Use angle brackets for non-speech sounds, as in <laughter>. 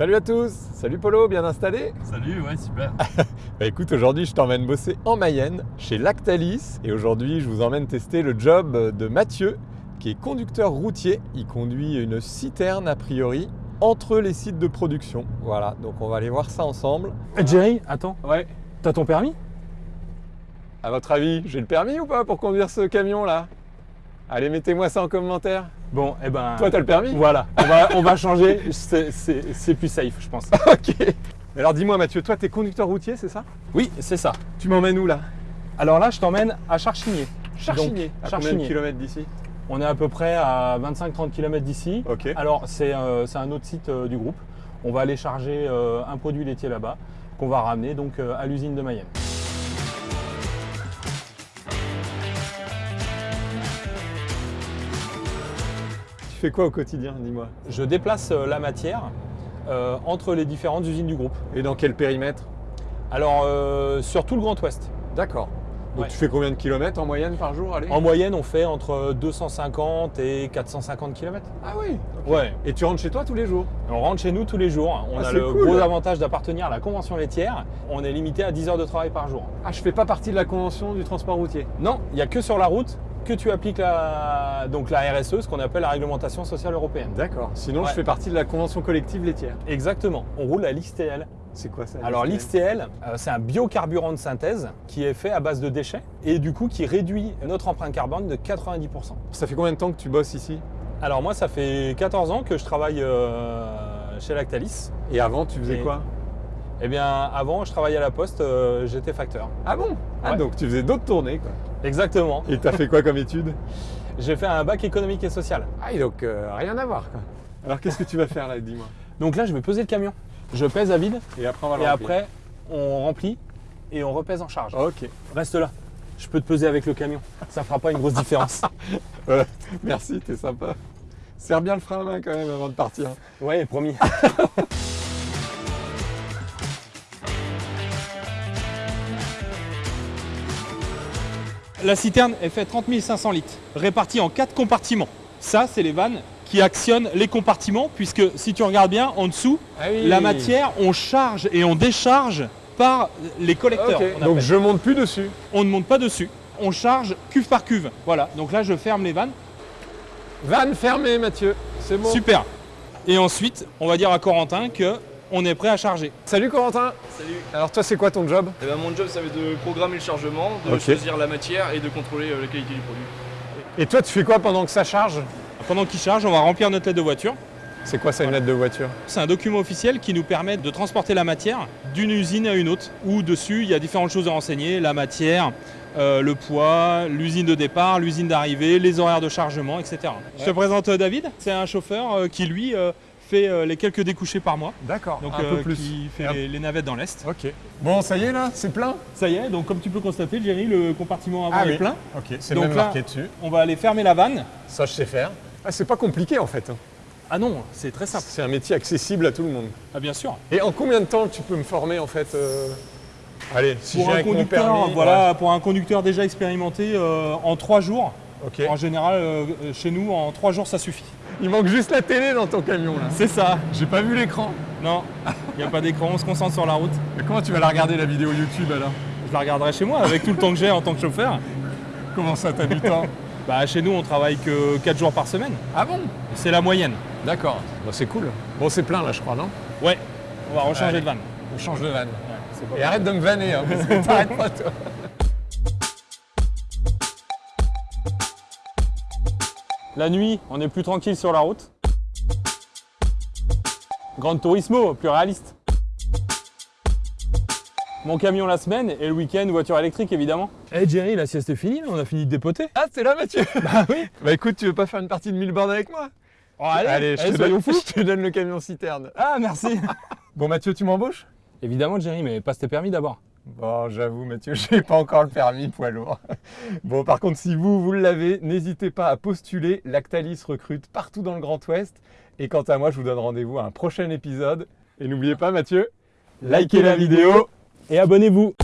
Salut à tous, salut Polo, bien installé Salut, ouais, super. <laughs> Bah écoute, aujourd'hui je t'emmène bosser en Mayenne, chez Lactalis, et aujourd'hui je vous emmène tester le job de Mathieu, qui est conducteur routier. Il conduit une citerne a priori entre les sites de production. Voilà, donc on va aller voir ça ensemble. Eh, Jerry, attends, Ouais. t'as ton permis? À votre avis, j'ai le permis ou pas pour conduire ce camion là Allez, mettez-moi ça en commentaire. Bon, eh ben. Toi, t'as le permis? Voilà, on va, on va changer, c'est- plus safe, je pense. <laughs> Ok. Alors dis-moi Mathieu, toi t'es conducteur routier, c'est ça? Oui, c'est ça. Tu m'emmènes où là? Alors là, je t'emmène à Charchigny. Charchigny. Donc, à combien de Charchigny. kilomètres d'ici? On est à peu près à 25-30 km d'ici. Ok. Alors, c'est euh, un autre site euh, du groupe. On va aller charger euh, un produit laitier là-bas, qu'on va ramener donc à l'usine de Mayenne. Fais quoi au quotidien, dis-moi? Je déplace euh, la matière euh, entre les différentes usines du groupe. Et dans quel périmètre? Alors, euh, sur tout le Grand Ouest. D'accord. Donc Ouais. tu fais combien de kilomètres en moyenne par jour allez? En moyenne, on fait entre 250 et 450 km. Ah oui. Ouais. Et tu rentres chez toi tous les jours? On rentre chez nous tous les jours. On Ah, a le cool. gros avantage d'appartenir à la convention laitière. On est limité à 10 heures de travail par jour. Ah, je fais pas partie de la convention du transport routier. Non, il n'y a que sur la route que tu appliques la, donc la RSE, ce qu'on appelle la réglementation sociale européenne. D'accord. Sinon, Ouais. je fais partie de la convention collective laitière. Exactement. On roule à l'XTL. C'est quoi ça Alors l'XTL euh, c'est un biocarburant de synthèse qui est fait à base de déchets et du coup qui réduit notre empreinte carbone de 90%. Ça fait combien de temps que tu bosses ici? Alors moi, ça fait 14 ans que je travaille euh, chez Lactalis. Et avant, tu faisais Et- quoi? Eh bien, avant, je travaillais à la Poste, euh, j'étais facteur. Ah bon? Ah, Ouais. donc tu faisais d'autres tournées, quoi. Exactement. Et t'as fait quoi comme étude J'ai fait un bac économique et social. Ah, et donc euh, rien à voir, quoi. Alors qu'est-ce que tu vas faire là, dis-moi Donc là, je vais peser le camion. Je pèse à vide Et après, on va le et remplir. après, on remplit et on repèse en charge. Ok. Reste là. Je peux te peser avec le camion. Ça fera pas une grosse différence. <laughs> Merci, t'es sympa. Serre bien le frein à main quand même avant de partir. ouais, promis. <laughs> La citerne est fait 30 500 litres, répartis en quatre compartiments. Ça, c'est les vannes qui actionnent les compartiments, puisque si tu regardes bien en dessous, Ah oui. la matière, on charge et on décharge par les collecteurs. Donc je monte plus dessus. on ne monte pas dessus. On charge cuve par cuve. Voilà, donc là je ferme les vannes. Vanne fermée, Mathieu. C'est bon. Super. Et ensuite, on va dire à Corentin que on est prêt à charger. Salut Corentin. Salut. Alors toi, c'est quoi ton job Eh ben, mon job, ça va être de programmer le chargement, de choisir la matière et de contrôler euh, la qualité du produit. Et toi, tu fais quoi pendant que ça charge Pendant qu'il charge, on va remplir notre lettre de voiture. C'est quoi ça, une lettre de voiture C'est un document officiel qui nous permet de transporter la matière d'une usine à une autre, où dessus il y a différentes choses à renseigner, la matière, euh, le poids, l'usine de départ, l'usine d'arrivée, les horaires de chargement, etc. Je te présente euh, David, c'est un chauffeur euh, qui lui euh, fait euh, les quelques découchés par mois, D'accord. donc un euh, peu plus. qui fait les, les navettes dans l'Est. Ok. Bon, ça y est là, c'est plein? Ça y est, donc comme tu peux constater, Jerry, le compartiment avant Ah est oui. plein. Ok, c'est Donc même là- marqué dessus. On va aller fermer la vanne. Ça, je sais faire. Ah, c'est pas compliqué en fait. hein. Ah non, c'est très simple. C'est un métier accessible à tout le monde. Ah bien sûr. Et en combien de temps tu peux me former en fait euh, Allez, si pour j'ai un conducteur, permis, voilà, pour un conducteur déjà expérimenté, euh, en trois jours. ouais. Ok. En général, euh, chez nous, en trois jours, ça suffit. Il manque juste la télé dans ton camion là. C'est ça. J'ai pas vu l'écran. Non, il n'y a pas d'écran, on se concentre sur la route. Mais comment tu vas la regarder la vidéo YouTube alors? Je la regarderai chez moi avec tout le temps que j'ai en tant que chauffeur. Comment ça, t'as du temps Bah, chez nous, on travaille que 4 jours par semaine. Ah bon? C'est la moyenne. D'accord. Bon, c'est cool. Bon, c'est plein là, je crois, non? Ouais, on va rechanger Allez. de vanne. On change de vanne. Et arrête de me vanner, hein, parce que t'arrêtes pas toi. La nuit, on est plus tranquille sur la route. Grande Turismo, plus réaliste. Mon camion la semaine et le week-end, voiture électrique évidemment. Eh Jerry, la sieste est finie, on a fini de dépoter. Ah, c'est là, Mathieu <laughs> Bah oui. Bah écoute, tu veux pas faire une partie de 1000 bornes avec moi? Oh, allez, je, allez, te soyons donne, fous. <laughs> je te donne le camion citerne. Ah merci. <laughs> Bon, Mathieu, tu m'embauches? Évidemment Jerry, mais passe tes permis d'abord. Bon, j'avoue, Mathieu, <laughs> j'ai pas encore le permis poids lourd. Bon, par contre, si vous, vous l'avez, n'hésitez pas à postuler. Lactalis recrute partout dans le Grand Ouest. Et quant à moi, je vous donne rendez-vous à un prochain épisode. Et n'oubliez pas, Mathieu, likez la vidéo Et abonnez-vous.